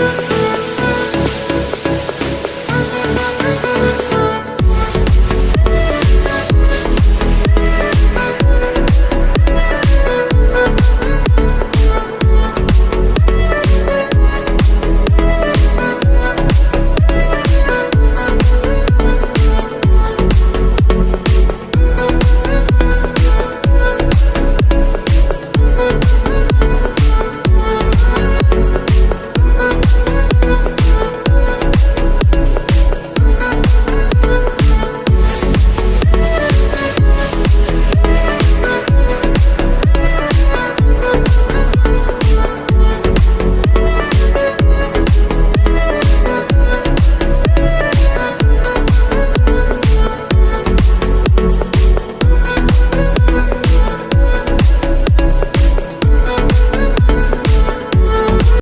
you.